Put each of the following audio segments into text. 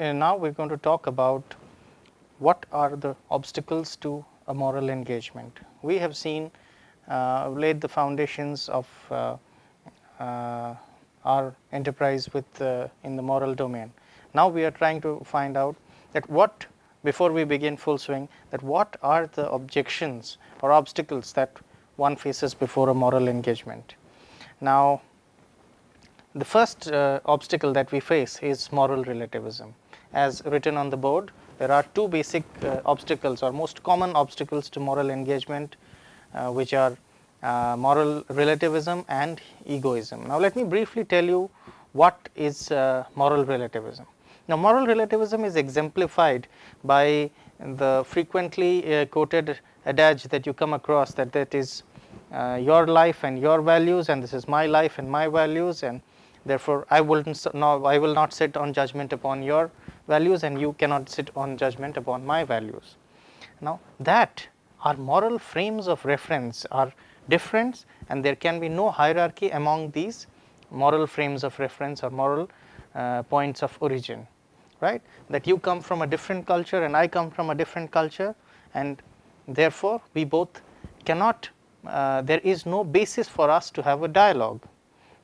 And now we are going to talk about what are the obstacles to a moral engagement. We have seen uh, laid the foundations of uh, uh, our enterprise with uh, in the moral domain. Now we are trying to find out that what before we begin full swing that what are the objections or obstacles that one faces before a moral engagement. Now the first uh, obstacle that we face is moral relativism as written on the board there are two basic uh, obstacles or most common obstacles to moral engagement uh, which are uh, moral relativism and egoism. Now let me briefly tell you what is uh, moral relativism. Now moral relativism is exemplified by the frequently uh, quoted adage that you come across that that is uh, your life and your values and this is my life and my values and therefore I will not I will not sit on judgment upon your values and you cannot sit on judgment upon my values. Now that our moral frames of reference are different and there can be no hierarchy among these moral frames of reference or moral uh, points of origin right that you come from a different culture and I come from a different culture and therefore we both cannot uh, there is no basis for us to have a dialogue.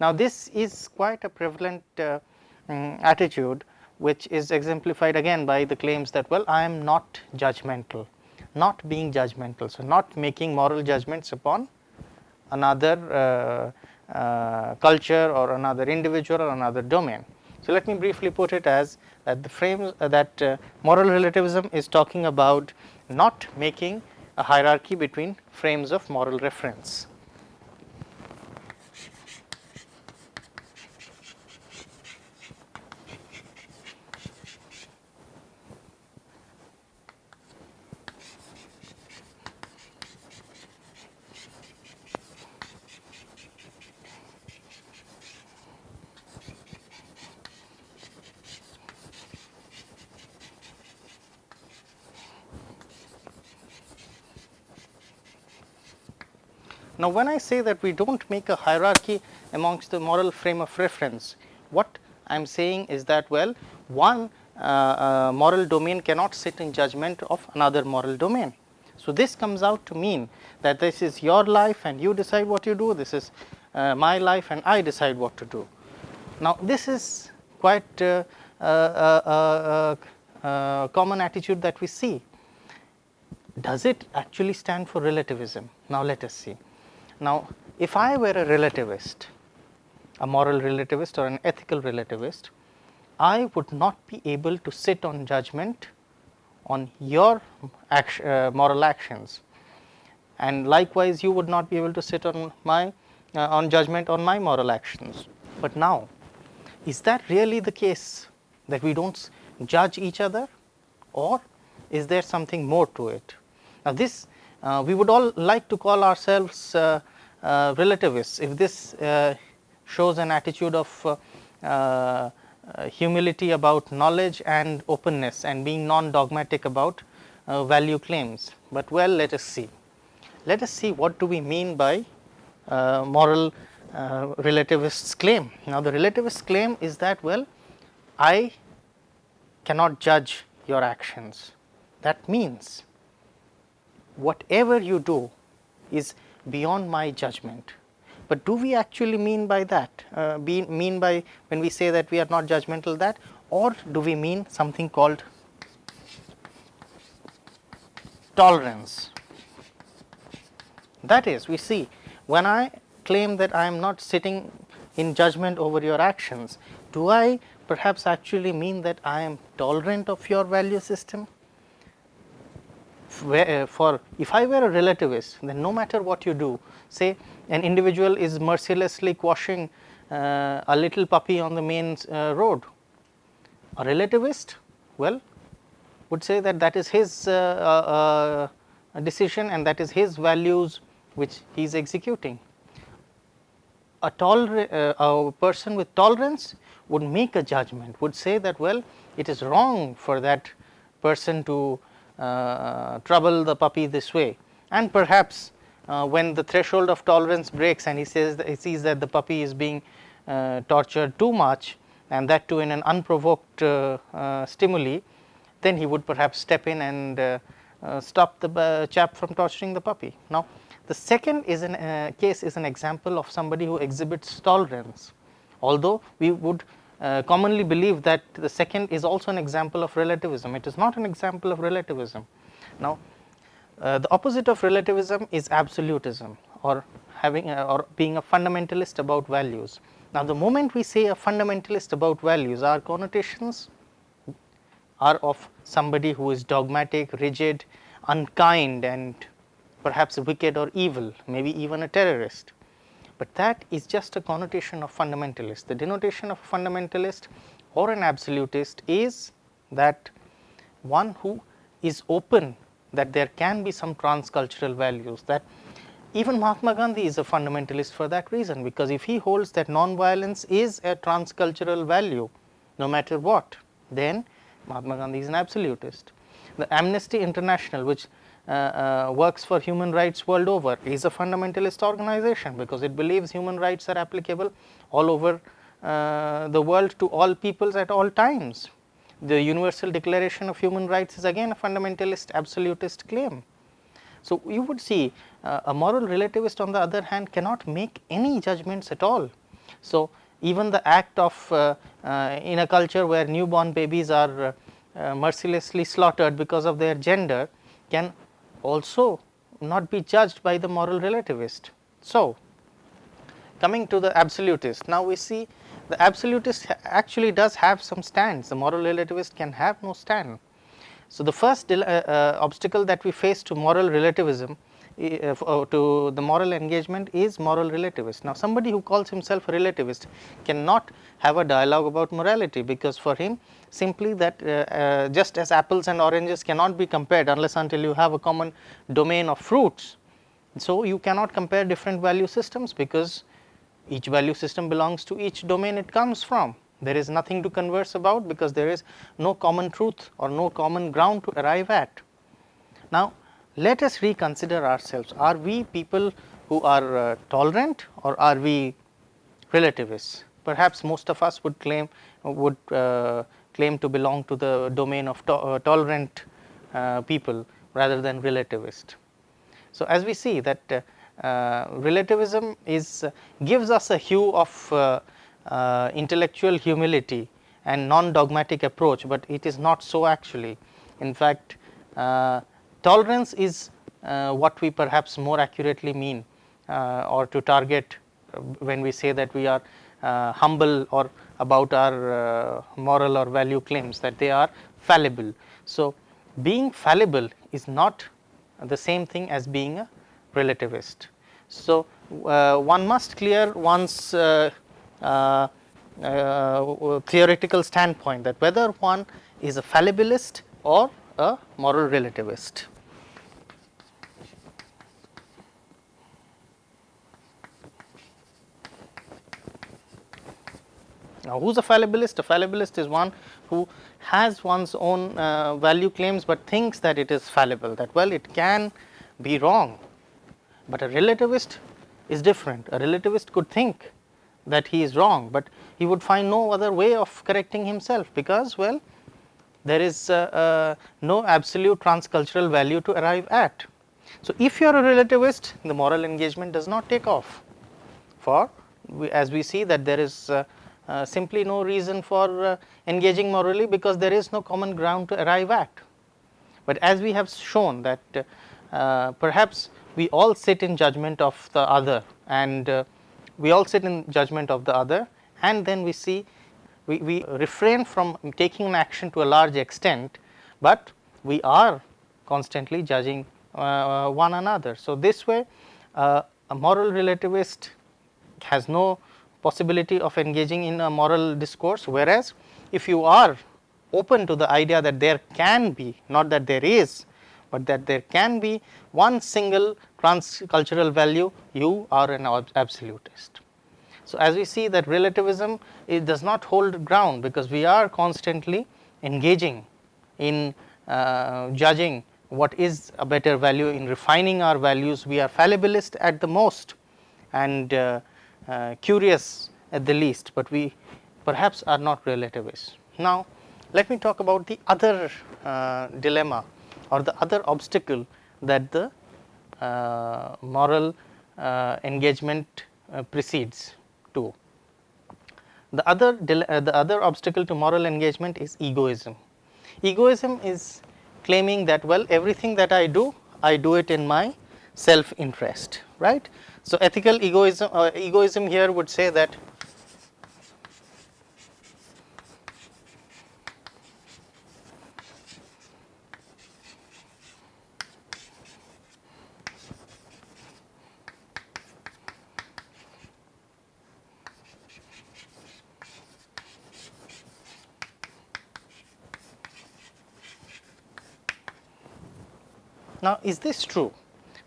Now this is quite a prevalent uh, um, attitude which is exemplified again by the claims that well I am not judgmental, not being judgmental. So, not making moral judgments upon another uh, uh, culture or another individual or another domain. So, let me briefly put it as that the frame uh, that uh, moral relativism is talking about not making a hierarchy between frames of moral reference. Now, when I say that we do not make a hierarchy amongst the moral frame of reference, what I am saying is that well one uh, uh, moral domain cannot sit in judgment of another moral domain. So, this comes out to mean that this is your life and you decide what you do, this is uh, my life and I decide what to do. Now, this is quite uh, uh, uh, uh, common attitude that we see. Does it actually stand for relativism? Now, let us see. Now, if I were a relativist, a moral relativist or an ethical relativist, I would not be able to sit on judgment on your uh, moral actions and likewise you would not be able to sit on my uh, on judgment on my moral actions. But now is that really the case that we do not judge each other or is there something more to it? Now this uh, we would all like to call ourselves uh, Uh, relativists if this uh, shows an attitude of uh, uh humility about knowledge and openness and being non dogmatic about uh, value claims. But well let us see, let us see what do we mean by moral relativist's claim. Now the relativist's claim is that well I cannot judge your actions that means whatever you do is beyond my judgment. But do we actually mean by that, uh, be, mean by when we say that we are not judgmental that or do we mean something called tolerance. That is we see when I claim that I am not sitting in judgment over your actions, do I perhaps actually mean that I am tolerant of your value system? Uh, for if I were a relativist then no matter what you do say an individual is mercilessly quashing uh, a little puppy on the main uh, road a relativist well would say that that is his uh, uh, uh, decision and that is his values which he is executing. A, a person with tolerance would make a judgment would say that well it is wrong for that person to trouble the puppy this way and perhaps uh, when the threshold of tolerance breaks and he says he sees that the puppy is being uh, tortured too much and that too in an unprovoked uh, uh, stimuli, then he would perhaps step in and uh, uh, stop the uh, chap from torturing the puppy. Now, the second is an uh, case is an example of somebody who exhibits tolerance, although we would uh, commonly believe that the second is also an example of relativism. It is not an example of relativism. Now, uh, the opposite of relativism is absolutism or having a, or being a fundamentalist about values. Now, the moment we say a fundamentalist about values, our connotations are of somebody who is dogmatic, rigid, unkind and perhaps wicked or evil, maybe even a terrorist. But that is just a connotation of fundamentalist. The denotation of a fundamentalist or an absolutist is that one who is open that there can be some transcultural values that even Mahatma Gandhi is a fundamentalist for that reason because if he holds that non-violence is a transcultural value no matter what then Mahatma Gandhi is an absolutist. The Amnesty International which works for human rights world over is a fundamentalist organization because it believes human rights are applicable all over uh, the world to all peoples at all times. The Universal Declaration of Human Rights is again a fundamentalist absolutist claim. So, you would see uh, a moral relativist on the other hand cannot make any judgments at all. So, even the act of uh, uh, in a culture where newborn babies are uh, mercilessly slaughtered because of their gender can also not be judged by the moral relativist. So, coming to the absolutist, now we see the absolutist actually does have some stands, the moral relativist can have no stand. So, the first uh, uh, obstacle that we face to moral relativism to the moral engagement is moral relativist. Now, somebody who calls himself a relativist cannot have a dialogue about morality because for him simply that uh, uh, just as apples and oranges cannot be compared unless until you have a common domain of fruits. So, you cannot compare different value systems because each value system belongs to each domain it comes from. There is nothing to converse about because there is no common truth or no common ground to arrive at. Now, let us reconsider ourselves. Are we people who are uh, tolerant or are we relativists? Perhaps most of us would claim would uh, claim to belong to the domain of to uh, tolerant uh, people rather than relativist. So, as we see that uh, uh, relativism is gives us a hue of intellectual humility and non dogmatic approach, but it is not so actually. In fact, Tolerance is uh, what we perhaps more accurately mean uh, or to target uh, when we say that we are uh, humble or about our uh, moral or value claims that they are fallible. So, being fallible is not the same thing as being a relativist. So, uh, one must clear one's theoretical standpoint that whether one is a fallibilist or a moral relativist. Now, who is a fallibilist? A fallibilist is one who has one's own uh, value claims, but thinks that it is fallible that well it can be wrong, but a relativist is different. A relativist could think that he is wrong, but he would find no other way of correcting himself because well there is uh, uh, no absolute transcultural value to arrive at. So, if you are a relativist the moral engagement does not take off for we, as we see that there is uh, simply no reason for uh, engaging morally because there is no common ground to arrive at. But as we have shown that uh, perhaps we all sit in judgment of the other and uh, we all sit in judgment of the other and then we see we, we refrain from taking an action to a large extent, but we are constantly judging uh, one another. So, this way uh, a moral relativist has no possibility of engaging in a moral discourse, whereas if you are open to the idea that there can be not that there is, but that there can be one single transcultural value you are an absolutist. So, as we see that relativism it does not hold ground because we are constantly engaging in uh, judging what is a better value in refining our values we are fallibilist at the most and uh, curious at the least, but we perhaps are not relativist. Now, let me talk about the other uh, dilemma or the other obstacle that the uh, moral uh, engagement uh, precedes to. The other, uh, the other obstacle to moral engagement is egoism. Egoism is claiming that well everything that I do, I do it in my self interest, right. So, ethical egoism, uh, egoism here would say that Now, is this true?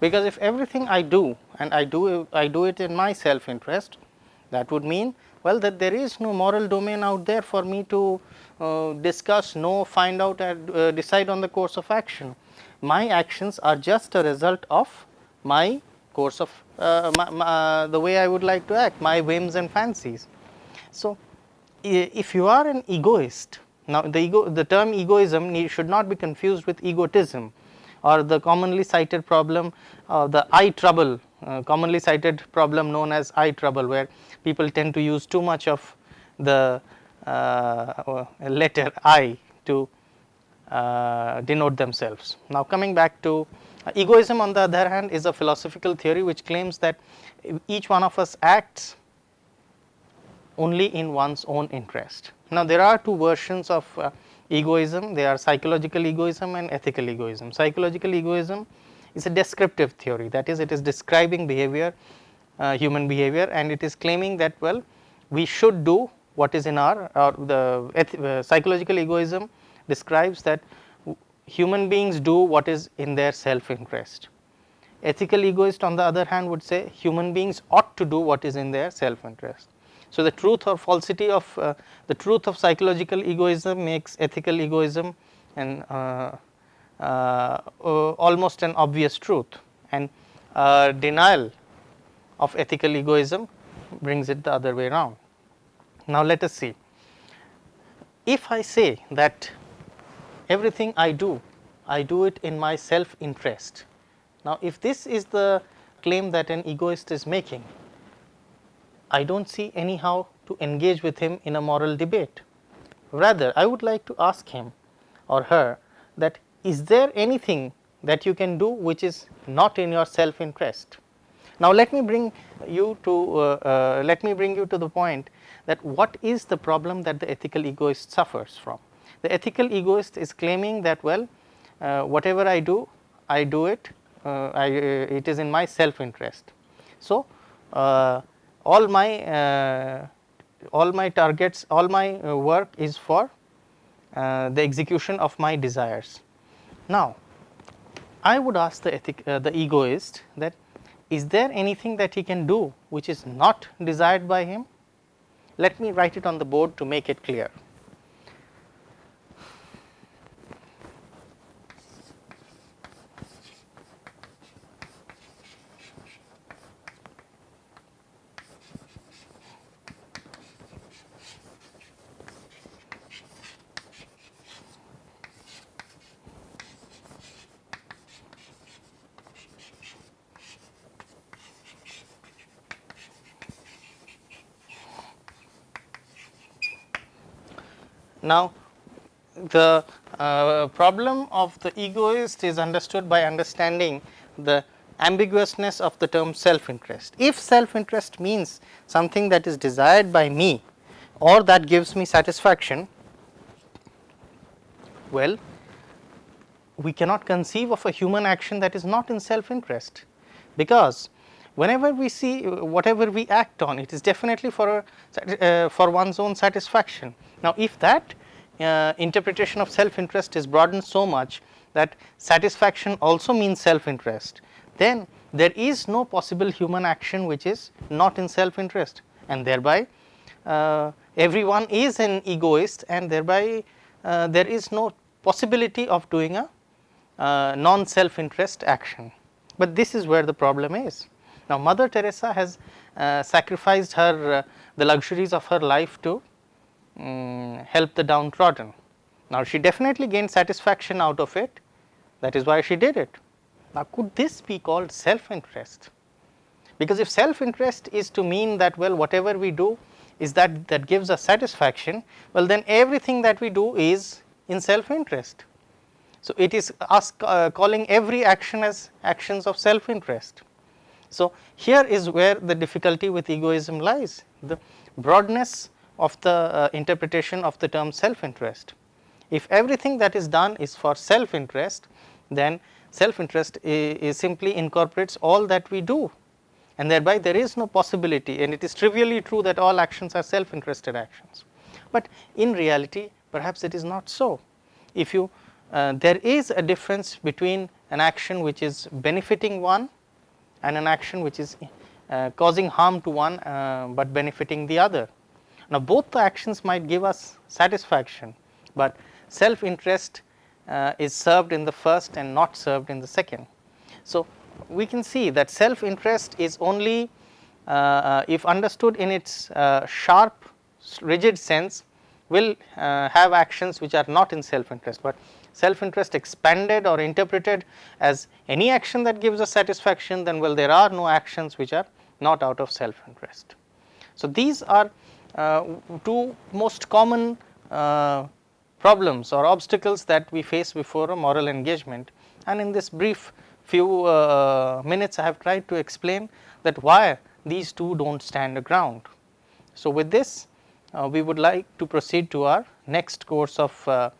Because if everything I do and I do I do it in my self interest that would mean well that there is no moral domain out there for me to uh, discuss, know, find out and uh, decide on the course of action. My actions are just a result of my course of uh, my, my, uh, the way I would like to act, my whims and fancies. So, if you are an egoist, now the ego the term egoism should not be confused with egotism or the commonly cited problem uh, the eye trouble uh, commonly cited problem known as eye trouble where people tend to use too much of the uh, letter I to uh, denote themselves. Now coming back to uh, egoism on the other hand is a philosophical theory which claims that each one of us acts only in one's own interest. Now there are two versions of uh, egoism, they are psychological egoism and ethical egoism. Psychological egoism is a descriptive theory that is it is describing behavior uh, human behavior and it is claiming that well we should do what is in our or the uh, psychological egoism describes that human beings do what is in their self interest. Ethical egoist on the other hand would say human beings ought to do what is in their self interest. So, the truth or falsity of uh, the truth of psychological egoism makes ethical egoism and uh, uh, almost an obvious truth and denial of ethical egoism brings it the other way around. Now, let us see if I say that everything I do, I do it in my self interest. Now, if this is the claim that an egoist is making, I do not see anyhow to engage with him in a moral debate. Rather, I would like to ask him or her that is there anything that you can do which is not in your self interest. Now, let me bring you to uh, uh, let me bring you to the point that what is the problem that the ethical egoist suffers from. The ethical egoist is claiming that well uh, whatever I do I do it uh, I, uh, it is in my self interest. So, uh, all my uh, all my targets all my uh, work is for uh, the execution of my desires. Now, I would ask the ethic, the egoist that is there anything that he can do which is not desired by him? Let me write it on the board to make it clear. Now, the uh, problem of the egoist is understood by understanding the ambiguousness of the term self interest. If self interest means something that is desired by me or that gives me satisfaction, well we cannot conceive of a human action that is not in self interest, because whenever we see whatever we act on it is definitely for a, uh, for one's own satisfaction now, if that uh, interpretation of self interest is broadened so much that satisfaction also means self interest, then there is no possible human action which is not in self interest and thereby uh, everyone is an egoist and thereby uh, there is no possibility of doing a uh, non self interest action. But this is where the problem is. Now, Mother Teresa has uh, sacrificed her uh, the luxuries of her life to um, help the downtrodden. Now, she definitely gained satisfaction out of it that is why she did it. Now, could this be called self interest? Because if self interest is to mean that well whatever we do is that that gives us satisfaction, well then everything that we do is in self interest. So, it is us uh, calling every action as actions of self interest. So, here is where the difficulty with egoism lies the broadness of the uh, interpretation of the term self interest. If everything that is done is for self interest then self interest simply incorporates all that we do and thereby there is no possibility and it is trivially true that all actions are self interested actions. But in reality perhaps it is not so. If you uh, there is a difference between an action which is benefiting one and an action which is uh, causing harm to one, uh, but benefiting the other. Now, both the actions might give us satisfaction, but self interest uh, is served in the first and not served in the second. So, we can see that self interest is only uh, uh, if understood in its uh, sharp rigid sense will have actions which are not in self interest, but self interest expanded or interpreted as any action that gives us satisfaction then well there are no actions which are not out of self interest. So, these are uh, two most common uh, problems or obstacles that we face before a moral engagement and in this brief few uh, minutes I have tried to explain that why these two do not stand ground. So, with this uh, we would like to proceed to our next course of uh,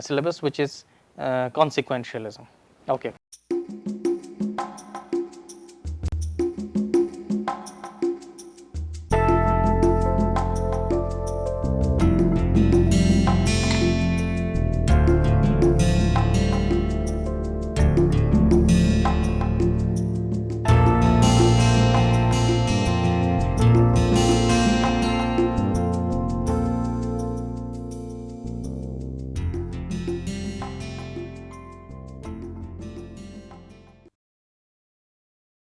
syllabus which is uh, consequentialism. Okay.